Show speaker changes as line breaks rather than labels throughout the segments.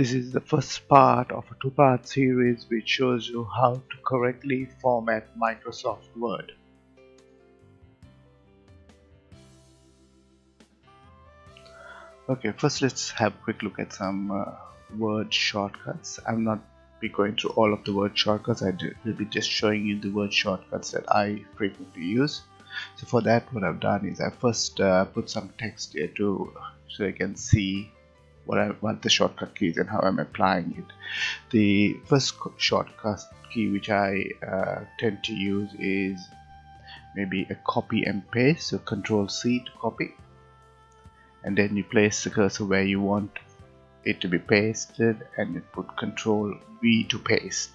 This is the first part of a two-part series which shows you how to correctly format Microsoft Word. Okay, first let's have a quick look at some uh, word shortcuts. I'm not be going through all of the word shortcuts. I will be just showing you the word shortcuts that I frequently use. So for that, what I've done is I first uh, put some text here to so you can see what I want the shortcut keys and how I'm applying it. The first shortcut key which I uh, tend to use is maybe a copy and paste so control C to copy. And then you place the cursor where you want it to be pasted and you put control V to paste.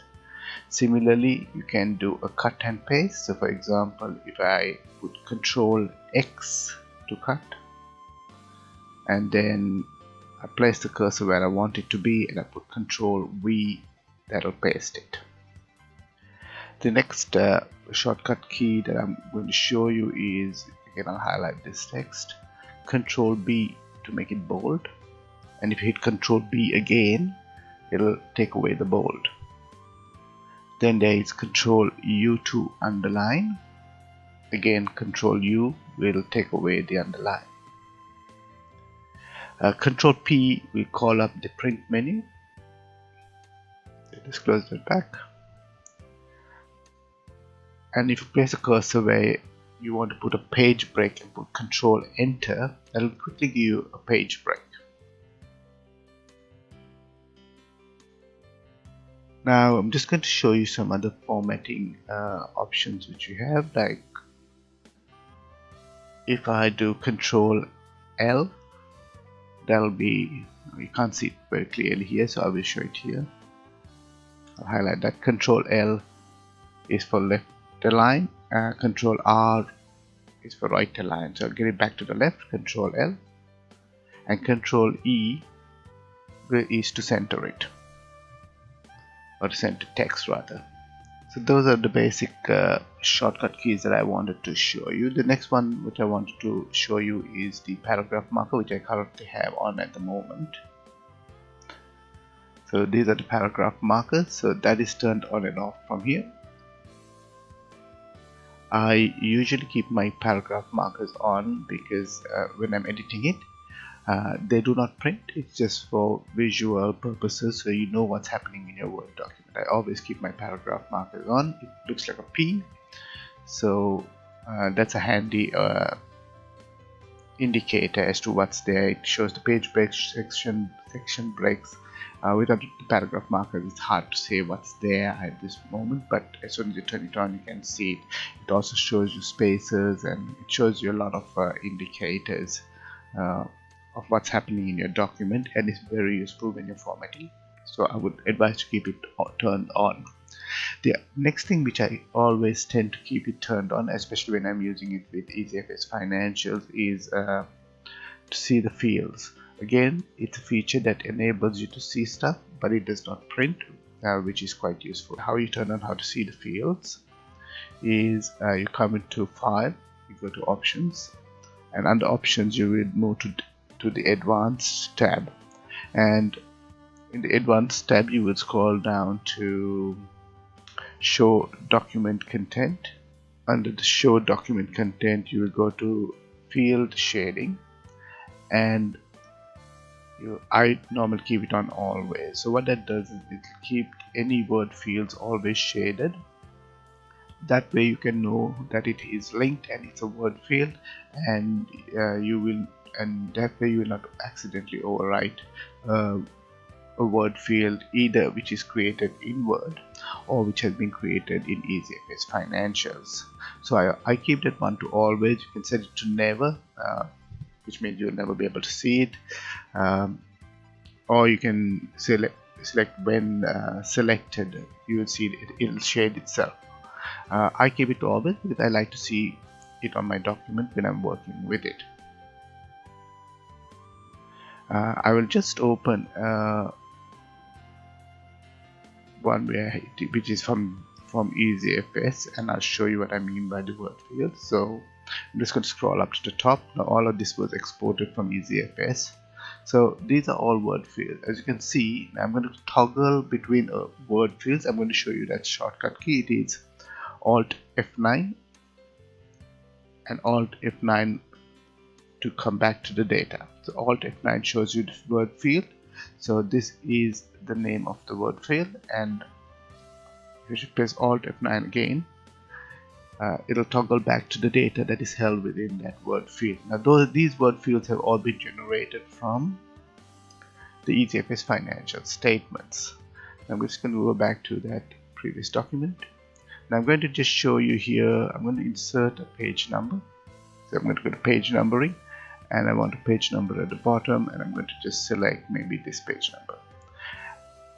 Similarly you can do a cut and paste. So for example if I put control X to cut and then I place the cursor where I want it to be and I put control V that'll paste it. The next uh, shortcut key that I'm going to show you is again I'll highlight this text. Control B to make it bold. And if you hit control B again it'll take away the bold. Then there is control U to underline. Again control U will take away the underline uh, control P will call up the print menu. Let's close that back. And if you place a cursor where you want to put a page break and put control enter that will quickly give you a page break. Now I'm just going to show you some other formatting uh, options which you have like if I do control L that'll be you can't see it very clearly here so I will show it here. I'll highlight that. Control L is for left align uh, control R is for right align. So I'll get it back to the left control L and control E is to center it or center text rather so those are the basic uh, shortcut keys that I wanted to show you. The next one which I wanted to show you is the paragraph marker which I currently have on at the moment. So these are the paragraph markers. So that is turned on and off from here. I usually keep my paragraph markers on because uh, when I'm editing it uh, they do not print. It's just for visual purposes so you know what's happening in your word document. I always keep my paragraph markers on. It looks like a P. So uh, that's a handy uh, indicator as to what's there. It shows the page breaks section section breaks. Uh, without the paragraph markers it's hard to say what's there at this moment but as soon as you turn it on you can see it. It also shows you spaces and it shows you a lot of uh, indicators of what's happening in your document and it's very useful when you're formatting. So I would advise to keep it turned on. The next thing which I always tend to keep it turned on especially when I'm using it with EasyFS financials is uh, to see the fields. Again it's a feature that enables you to see stuff but it does not print uh, which is quite useful. How you turn on how to see the fields is uh, you come into file you go to options and under options you will move to to the advanced tab. And in the advanced tab you will scroll down to show document content. Under the show document content you will go to field shading and you, I normally keep it on always. So what that does is it keep any word fields always shaded. That way you can know that it is linked and it's a word field and uh, you will and that way you will not accidentally overwrite uh, a word field either which is created in Word or which has been created in EasyFS Financials. So I, I keep that one to always. You can set it to never, uh, which means you'll never be able to see it. Um, or you can select select when uh, selected, you will see it. It'll shade itself. Uh, I keep it to always because I like to see it on my document when I'm working with it. Uh, I will just open uh, one where which is from from EasyFS and I'll show you what I mean by the word field. So I'm just going to scroll up to the top. Now all of this was exported from EasyFS so these are all word fields as you can see I'm going to toggle between uh, word fields. I'm going to show you that shortcut key. It is alt F9 and alt F9 to come back to the data so alt F9 shows you the word field so this is the name of the word field and if you press alt F9 again uh, it'll toggle back to the data that is held within that word field. Now those, these word fields have all been generated from the EasyFS financial statements. I'm just going to go back to that previous document. Now I'm going to just show you here, I'm going to insert a page number. So I'm going to go to page numbering and I want a page number at the bottom and I'm going to just select maybe this page number.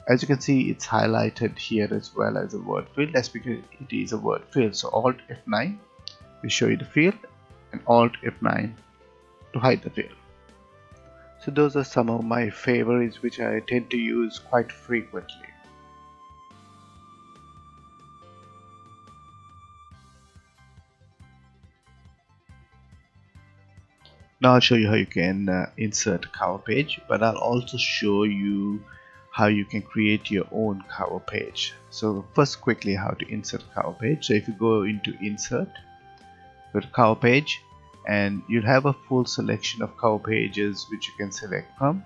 As you can see it's highlighted here as well as a word field. That's because it is a word field. So alt F9 will show you the field and alt F9 to hide the field. So those are some of my favorites which I tend to use quite frequently now I'll show you how you can uh, insert a cover page but I'll also show you how you can create your own cover page. So first quickly how to insert a cover page. So if you go into insert go to cover page and you'll have a full selection of cover pages which you can select from.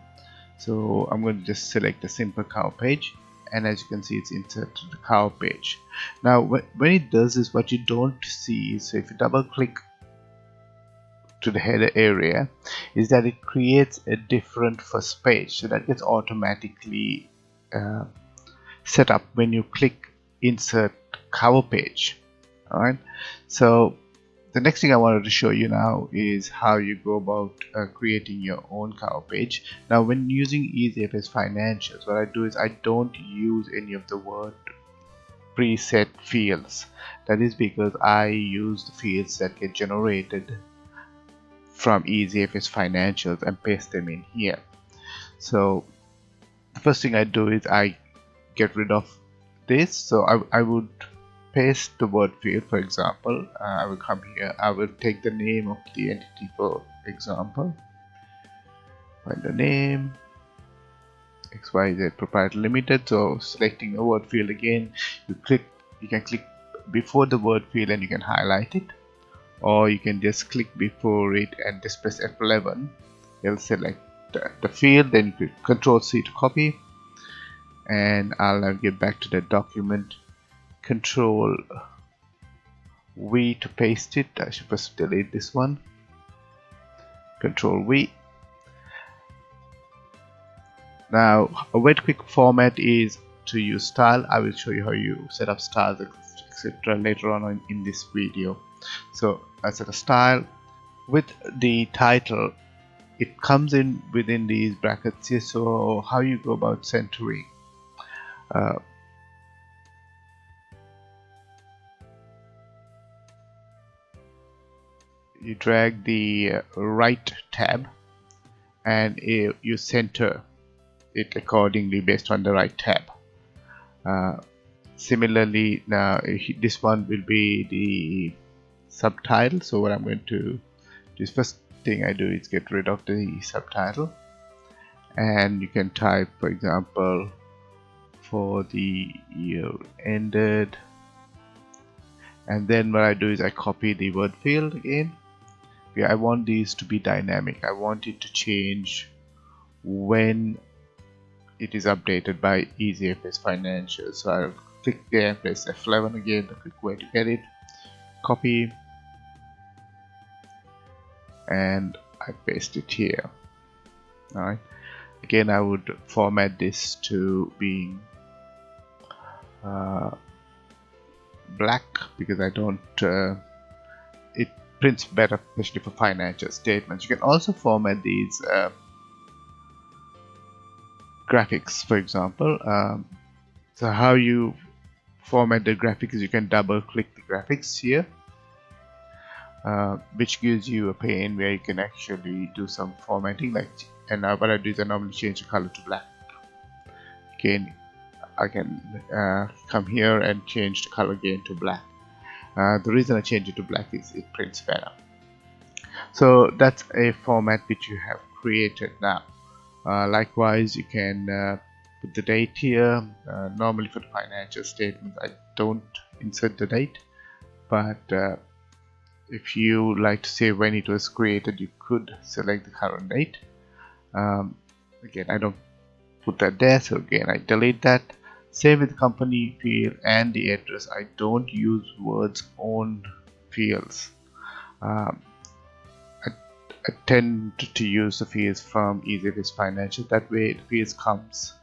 So I'm going to just select a simple cover page and as you can see it's inserted to the cover page. Now when it does this what you don't see so if you double click to the header area is that it creates a different first page so that gets automatically uh, set up when you click insert cover page. Alright? So the next thing I wanted to show you now is how you go about uh, creating your own cover page. Now when using EasyFS financials what I do is I don't use any of the word preset fields. That is because I use the fields that get generated from EasyFS financials and paste them in here. So the first thing I do is I get rid of this. So I, I would paste the word field for example. Uh, I will come here. I will take the name of the entity for example. Find the name. XYZ proprietary limited. So selecting the word field again. You click you can click before the word field and you can highlight it or you can just click before it and just press F11 it'll select the field then you click control C to copy. And I'll now get back to the document. Control V to paste it. I should first delete this one. Control V. Now a very quick format is to use style. I will show you how you set up styles etc later on in this video. So Set a style with the title it comes in within these brackets. Here so how you go about centering uh, you drag the right tab and you center it accordingly based on the right tab. Uh, similarly now this one will be the subtitle. So what I'm going to do is first thing I do is get rid of the subtitle. And you can type for example for the year ended. And then what I do is I copy the word field in. Okay, I want these to be dynamic. I want it to change when it is updated by EasyFS Financial. So I'll click there press F11 again quick way to get it. Copy and I paste it here. Alright. Again I would format this to being uh, black because I don't uh, it prints better especially for financial statements. You can also format these uh, graphics for example. Um, so how you format the graphics you can double click the graphics here uh, which gives you a pane where you can actually do some formatting like and uh, what I do is I normally change the color to black. Again I can uh, come here and change the color again to black. Uh, the reason I change it to black is it prints better. So that's a format which you have created now. Uh, likewise you can uh, put the date here. Normally for the financial statement I don't insert the date but if you like to say when it was created you could select the current date. Um, again I don't put that there so again I delete that. Save with company field and the address. I don't use words own fields. Um, I, I, tend to use the fields from EasyFS Financial. That way the fields comes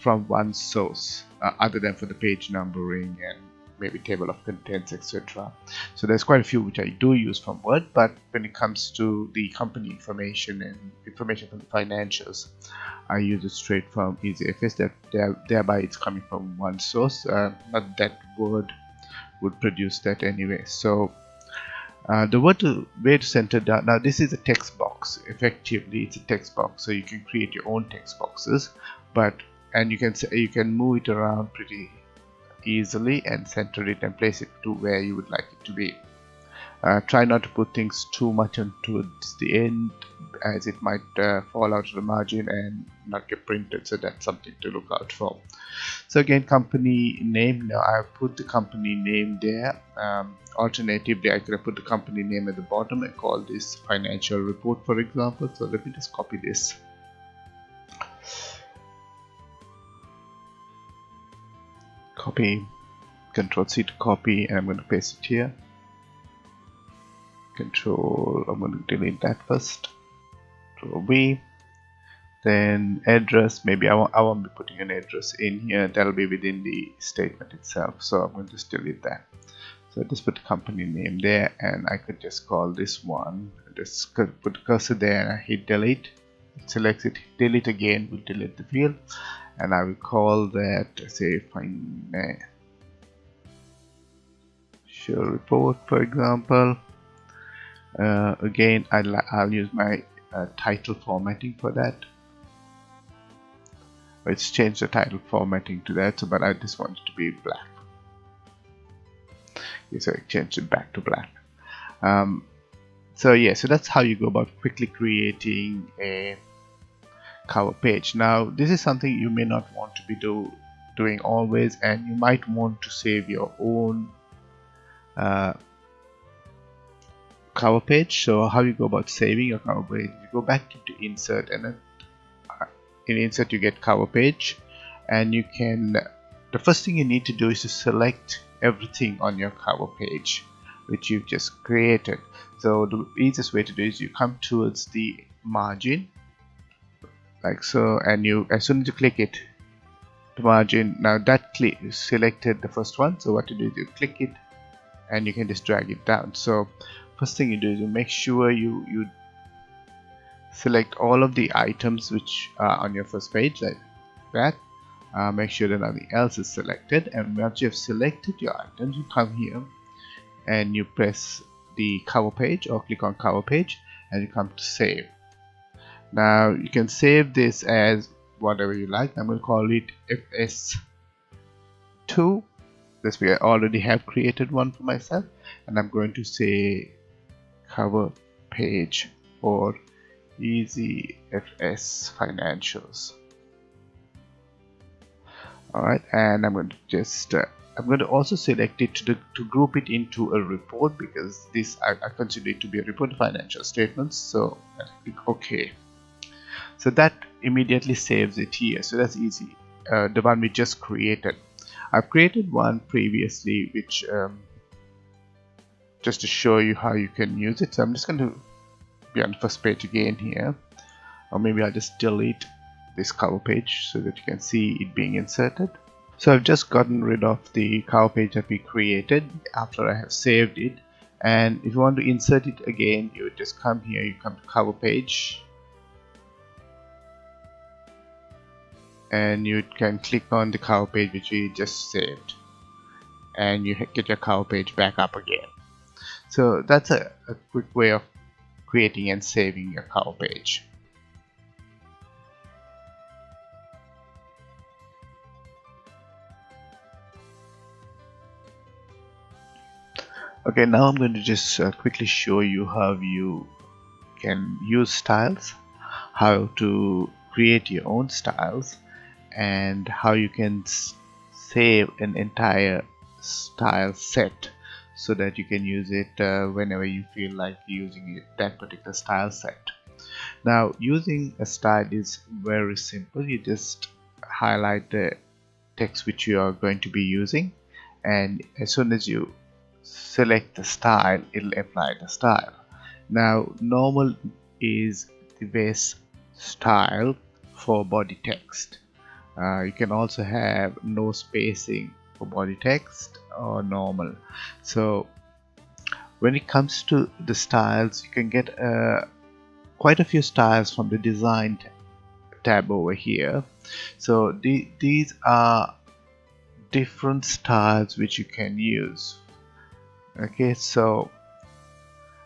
from one source uh, other than for the page numbering and maybe table of contents etc so there's quite a few which I do use from Word but when it comes to the company information and information from the financials I use it straight from EasyFS that there, thereby it's coming from one source. Uh, not that Word would produce that anyway. So uh, the word to, to center down now this is a text box. Effectively it's a text box. So you can create your own text boxes but and you can say you can move it around pretty easily and center it and place it to where you would like it to be. Uh, try not to put things too much towards the end as it might uh, fall out of the margin and not get printed. So that's something to look out for. So again company name. Now I've put the company name there. Um, alternatively I could have put the company name at the bottom and call this financial report for example. So let me just copy this copy control C to copy and I'm going to paste it here. Control I'm going to delete that first. Control V. Then address maybe I won't, I won't be putting an address in here. That'll be within the statement itself so I'm going to just delete that. So just put company name there and I could just call this one just put cursor there and I hit delete. It selects it delete again We'll delete the field and I will call that say financial report for example. Uh, again I'll, I'll use my uh, title formatting for that. Let's change the title formatting to that so but I just want it to be black. Okay, so I changed it back to black. Um, so yeah so that's how you go about quickly creating a cover page. Now this is something you may not want to be do, doing always and you might want to save your own uh, cover page. So how you go about saving your cover page you go back into insert and then uh, in insert you get cover page. And you can the first thing you need to do is to select everything on your cover page which you've just created. So the easiest way to do is you come towards the margin like so and you as soon as you click it the margin now that click selected the first one. So what you do is you click it and you can just drag it down. So first thing you do is you make sure you you select all of the items which are on your first page like that. Uh, make sure that nothing else is selected. And once you have selected your items you come here and you press the cover page or click on cover page and you come to save now you can save this as whatever you like. I'm to call it fs2 this way I already have created one for myself and I'm going to say cover page for easy fs financials. Alright and I'm going to just uh, I'm going to also select it to, to group it into a report because this I, I consider it to be a report financial statements so I click OK so that immediately saves it here. So that's easy. Uh, the one we just created. I've created one previously which um, just to show you how you can use it. So I'm just going to be on the first page again here. Or maybe I'll just delete this cover page so that you can see it being inserted. So I've just gotten rid of the cover page that we created after I have saved it. And if you want to insert it again you just come here you come to cover page and you can click on the cover page which we just saved and you get your cover page back up again. So that's a, a quick way of creating and saving your cover page. Okay now I'm going to just uh, quickly show you how you can use styles how to create your own styles and how you can save an entire style set so that you can use it uh, whenever you feel like using it, that particular style set. Now using a style is very simple. You just highlight the text which you are going to be using and as soon as you select the style it'll apply the style. Now normal is the base style for body text uh, you can also have no spacing for body text or normal. So when it comes to the styles you can get uh, quite a few styles from the design tab over here. So the, these are different styles which you can use. Okay so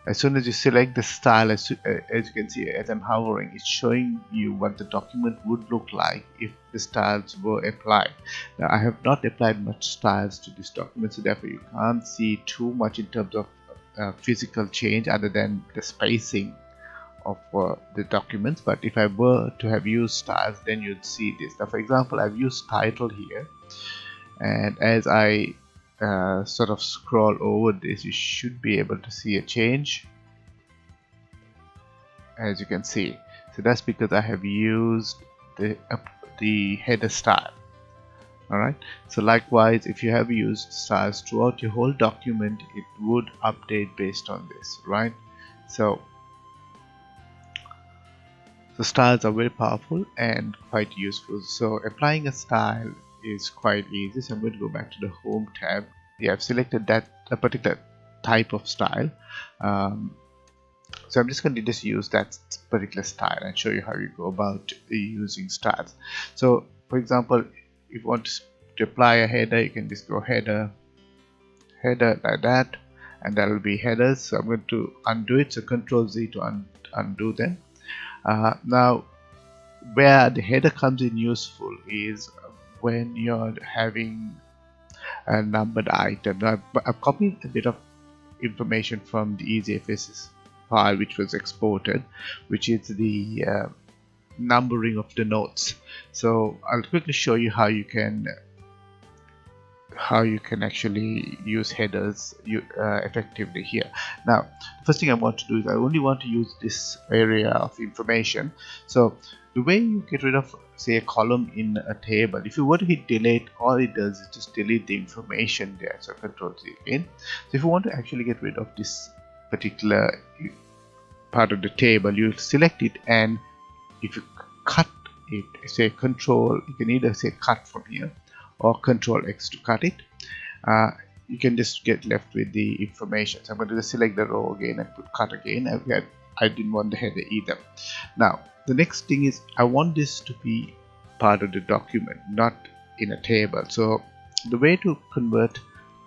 as soon as you select the style as, uh, as you can see as I'm hovering it's showing you what the document would look like if the styles were applied. Now I have not applied much styles to this document so therefore you can't see too much in terms of uh, physical change other than the spacing of uh, the documents. But if I were to have used styles then you'd see this. Now for example I've used title here and as I uh, sort of scroll over this you should be able to see a change as you can see. So that's because I have used the uh, the header style. Alright? So likewise if you have used styles throughout your whole document it would update based on this right? So the styles are very powerful and quite useful. So applying a style is quite easy so I'm going to go back to the home tab. Yeah I've selected that a particular type of style. Um, so I'm just going to just use that particular style and show you how you go about using styles. So for example if you want to apply a header you can just go header header like that and that will be headers. So I'm going to undo it. So control Z to un undo them. Uh, now where the header comes in useful is when you're having a numbered item. I've, I've copied a bit of information from the EasyFS file which was exported, which is the uh, numbering of the notes. So I'll quickly show you how you can how you can actually use headers uh, effectively here. Now, first thing I want to do is I only want to use this area of information. So the way you get rid of say a column in a table if you were to hit delete all it does is just delete the information there so control Z again so if you want to actually get rid of this particular part of the table you select it and if you cut it say control you can either say cut from here or control X to cut it. Uh, you can just get left with the information. So I'm going to just select the row again and put cut again. I, I didn't want the header either. Now the next thing is I want this to be part of the document not in a table. So the way to convert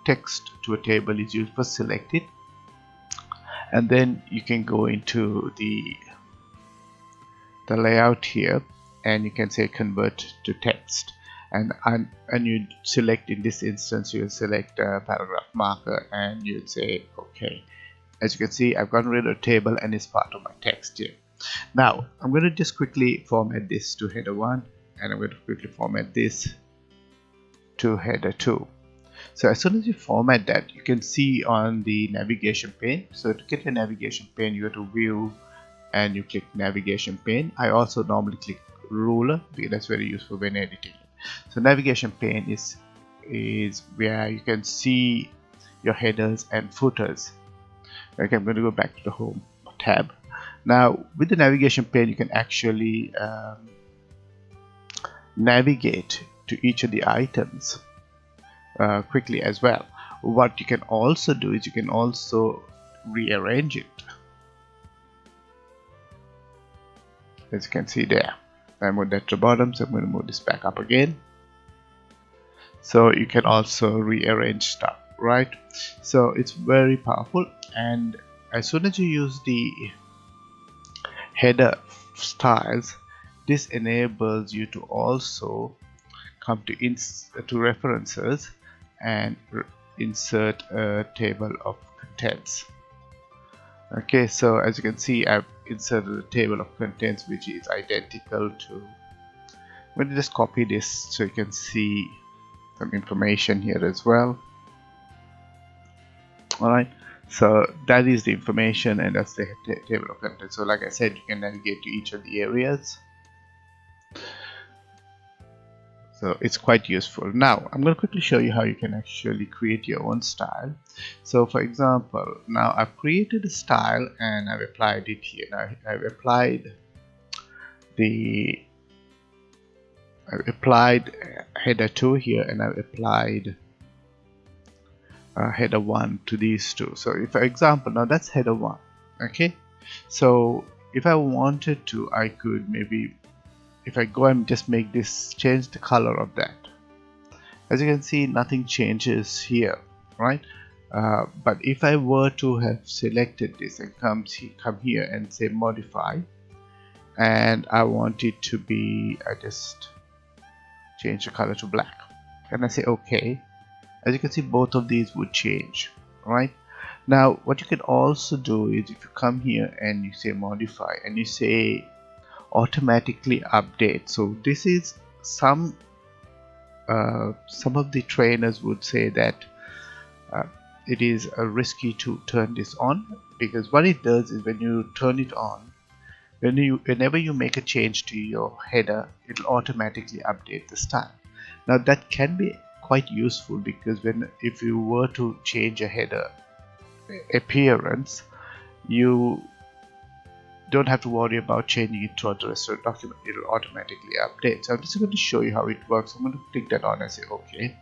text to a table is you first select it and then you can go into the the layout here and you can say convert to text and and, and you select in this instance you select a paragraph marker and you'd say okay as you can see I've gotten rid of table and it's part of my text here. Now I'm going to just quickly format this to header 1 and I'm going to quickly format this to header 2 so as soon as you format that you can see on the navigation pane. So to get your navigation pane you go to view and you click navigation pane. I also normally click ruler because that's very useful when editing so navigation pane is is where you can see your headers and footers. Okay I'm going to go back to the home tab. Now with the navigation pane you can actually um, navigate to each of the items uh, quickly as well. What you can also do is you can also rearrange it. As you can see there I moved that to bottom so I'm going to move this back up again. So you can also rearrange stuff right? So it's very powerful and as soon as you use the header styles this enables you to also come to ins to references and insert a table of contents okay so as you can see I've inserted a table of contents which is identical to going to just copy this so you can see some information here as well. Alright so that is the information and that's the table of contents. So like I said you can navigate to each of the areas. So it's quite useful. Now I'm going to quickly show you how you can actually create your own style so for example now I've created a style and I've applied it here. Now I've applied the I've applied header 2 here and I've applied uh, header 1 to these two. So if for example now that's header 1 okay? So if I wanted to I could maybe if I go and just make this change the color of that. As you can see nothing changes here right uh, but if I were to have selected this and come, come here and say modify and I want it to be I just change the color to black and I say okay? As you can see both of these would change right now what you can also do is if you come here and you say modify and you say automatically update so this is some uh, some of the trainers would say that uh, it is risky to turn this on because what it does is when you turn it on when you whenever you make a change to your header it'll automatically update the style now that can be quite useful because when if you were to change a header appearance you don't have to worry about changing it throughout the rest document. It'll automatically update. So I'm just going to show you how it works. I'm going to click that on and say okay.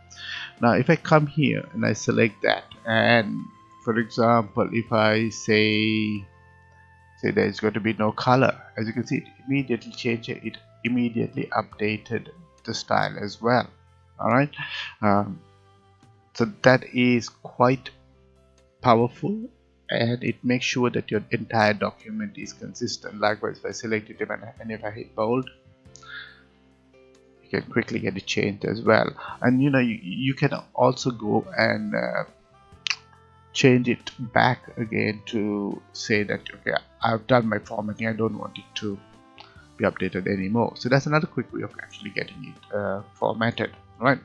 Now if I come here and I select that and for example if I say say there's going to be no color as you can see it immediately changed it, immediately updated the style as well. All right? Um, so that is quite powerful and it makes sure that your entire document is consistent. Likewise if I select it and if I hit bold you can quickly get it changed as well. And you know you, you can also go and uh, change it back again to say that okay I've done my formatting I don't want it to be updated anymore. So that's another quick way of actually getting it uh, formatted right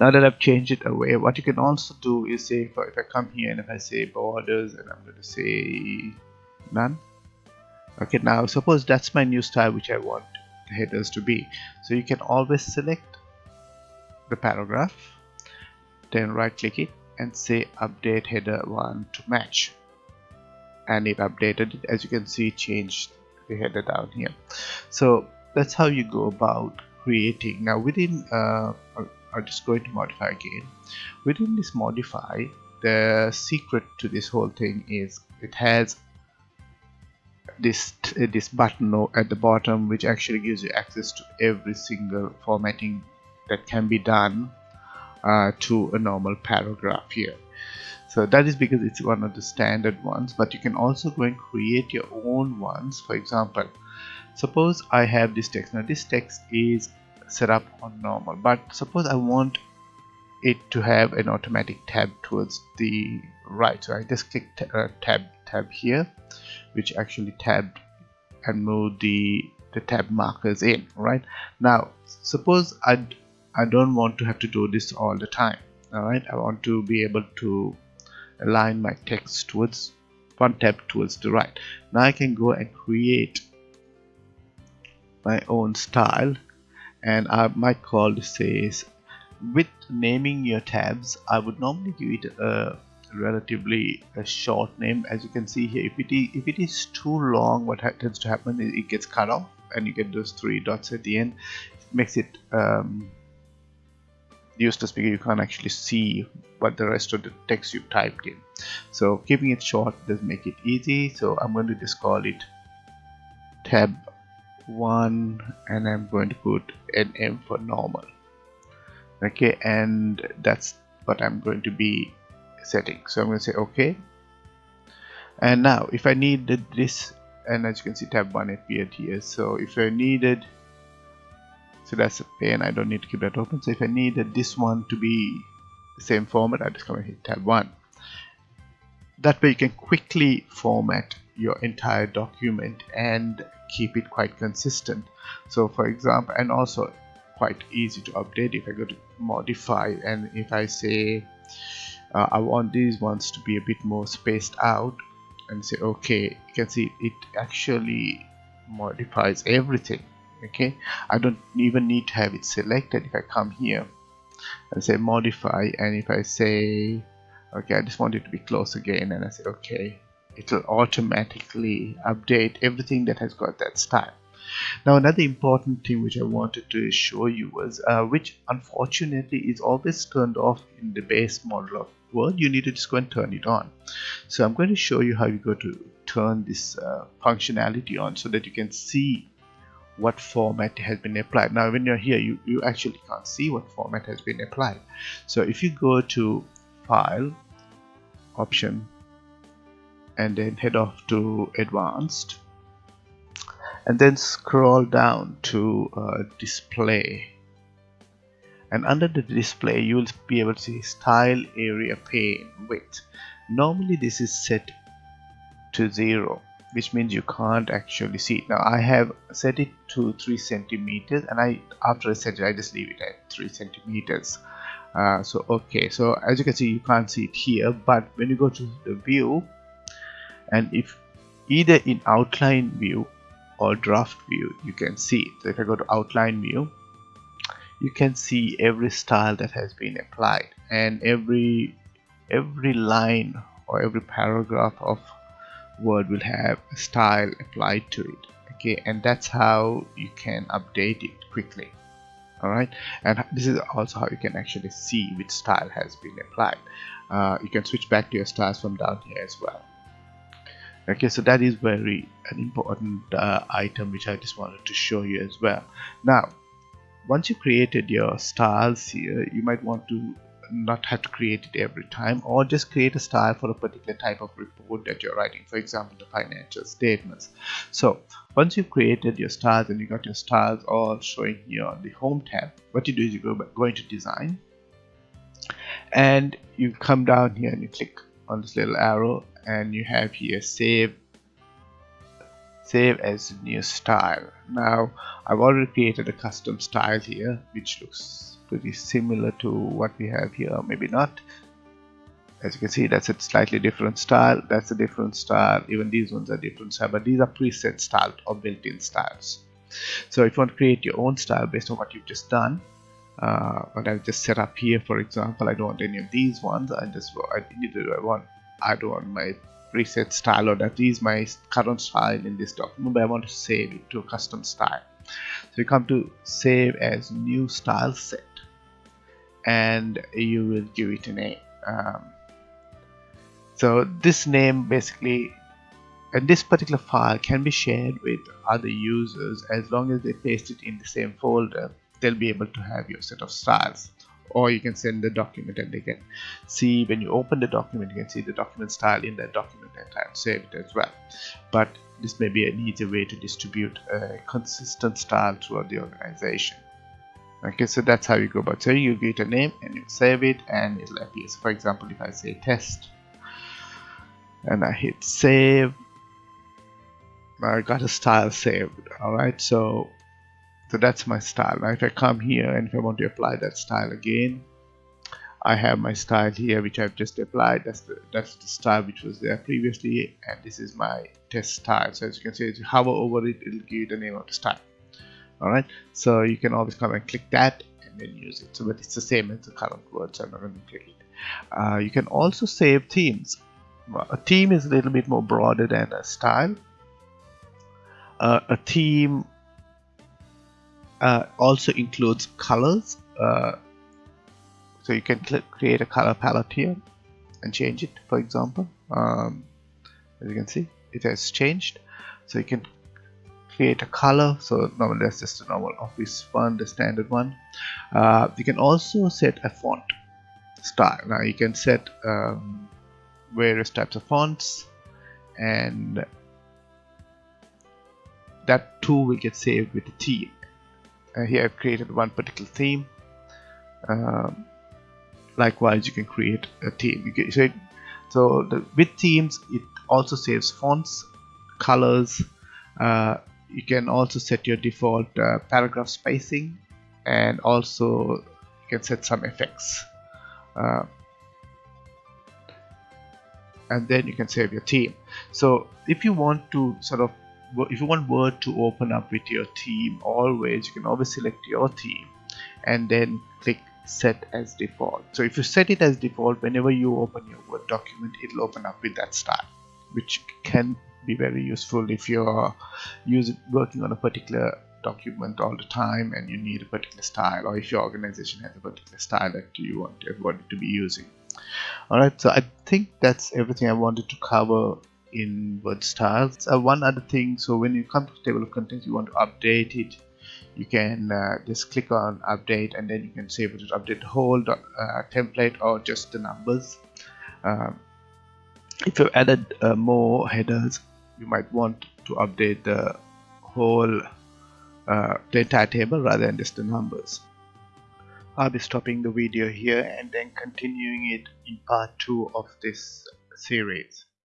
now that I've changed it away what you can also do is say if I, if I come here and if I say borders and I'm going to say none. Okay now suppose that's my new style which I want the headers to be. So you can always select the paragraph then right click it and say update header 1 to match. And it updated it. As you can see changed the header down here. So that's how you go about creating. Now within uh, I'm just going to modify again. Within this modify the secret to this whole thing is it has this this button at the bottom which actually gives you access to every single formatting that can be done uh, to a normal paragraph here. So that is because it's one of the standard ones but you can also go and create your own ones. For example suppose I have this text. Now this text is set up on normal. But suppose I want it to have an automatic tab towards the right. So I just click uh, tab tab here which actually tabbed and moved the the tab markers in right? Now suppose I I don't want to have to do this all the time alright? I want to be able to align my text towards one tab towards the right. Now I can go and create my own style and I might call says with naming your tabs I would normally give it a relatively a short name. As you can see here if it is, if it is too long what tends to happen is it gets cut off and you get those three dots at the end. It makes it um, useless because you can't actually see what the rest of the text you typed in. So keeping it short does make it easy. So I'm going to just call it tab 1 and I'm going to put an M for normal. Okay and that's what I'm going to be setting. So I'm going to say okay. And now if I needed this and as you can see tab 1 appeared here. So if I needed so that's a pain I don't need to keep that open. So if I needed this one to be the same format I just come and hit tab 1 that way you can quickly format your entire document and keep it quite consistent. So for example and also quite easy to update if I go to modify and if I say uh, I want these ones to be a bit more spaced out and say okay you can see it actually modifies everything okay? I don't even need to have it selected if I come here and say modify and if I say okay I just want it to be close again and I say okay it will automatically update everything that has got that style. Now another important thing which I wanted to show you was uh, which unfortunately is always turned off in the base model of Word you need to just go and turn it on. So I'm going to show you how you go to turn this uh, functionality on so that you can see what format has been applied. Now when you're here you, you actually can't see what format has been applied. So if you go to file option and then head off to advanced. And then scroll down to uh, display. And under the display you will be able to see style area pane width. Normally this is set to zero which means you can't actually see. It now I have set it to 3 centimeters and I after I set it I just leave it at 3 centimeters. Uh, so okay. So as you can see you can't see it here but when you go to the view and if either in outline view or draft view you can see it. so if I go to outline view you can see every style that has been applied. And every every line or every paragraph of word will have a style applied to it. Okay and that's how you can update it quickly. Alright? And this is also how you can actually see which style has been applied. Uh, you can switch back to your styles from down here as well okay so that is very an important uh, item which I just wanted to show you as well. Now once you created your styles here you might want to not have to create it every time or just create a style for a particular type of report that you're writing for example the financial statements. So once you've created your styles and you got your styles all showing here on the home tab what you do is you go, go into design and you come down here and you click on this little arrow and you have here save save as new style. Now I've already created a custom style here which looks pretty similar to what we have here maybe not. As you can see that's a slightly different style. That's a different style. Even these ones are different style but these are preset style or built-in styles. So if you want to create your own style based on what you've just done uh, what I've just set up here for example I don't want any of these ones. I just I need to I want. I don't want my preset style or that. Is my current style in this document but I want to save it to a custom style. So you come to save as new style set. And you will give it a name. Um, so this name basically and this particular file can be shared with other users as long as they paste it in the same folder they'll be able to have your set of styles or you can send the document and they can see when you open the document you can see the document style in that document and save it as well. But this may be an easier way to distribute a consistent style throughout the organization. Okay so that's how you go about. So you give it a name and you save it and it'll appear. So for example if I say test and I hit save I got a style saved alright? So so that's my style. Now if I come here and if I want to apply that style again I have my style here which I've just applied. That's the that's the style which was there previously and this is my test style. So as you can see if you hover over it it'll give you the name of the style. Alright so you can always come and click that and then use it. So but it's the same as the current word so I'm not going to click it. Uh, you can also save themes. A theme is a little bit more broader than a style. Uh, a theme uh, also includes colors. Uh, so you can create a color palette here and change it for example. Um, as you can see it has changed. So you can create a color. So normally that's just a normal office one the standard one. Uh, you can also set a font style. Now you can set um, various types of fonts and that too will get saved with the theme here I've created one particular theme. Um, likewise you can create a theme. Can, so it, so the, with themes it also saves fonts colors. Uh, you can also set your default uh, paragraph spacing and also you can set some effects. Uh, and then you can save your theme. So if you want to sort of if you want word to open up with your theme always you can always select your theme and then click set as default. So if you set it as default whenever you open your word document it'll open up with that style which can be very useful if you're using working on a particular document all the time and you need a particular style or if your organization has a particular style that you want everybody to be using. Alright so I think that's everything I wanted to cover in word styles. Uh, one other thing so when you come to table of contents you want to update it. You can uh, just click on update and then you can save it. To update the whole uh, template or just the numbers. Um, if you've added uh, more headers you might want to update the whole uh, the entire table rather than just the numbers. I'll be stopping the video here and then continuing it in part 2 of this series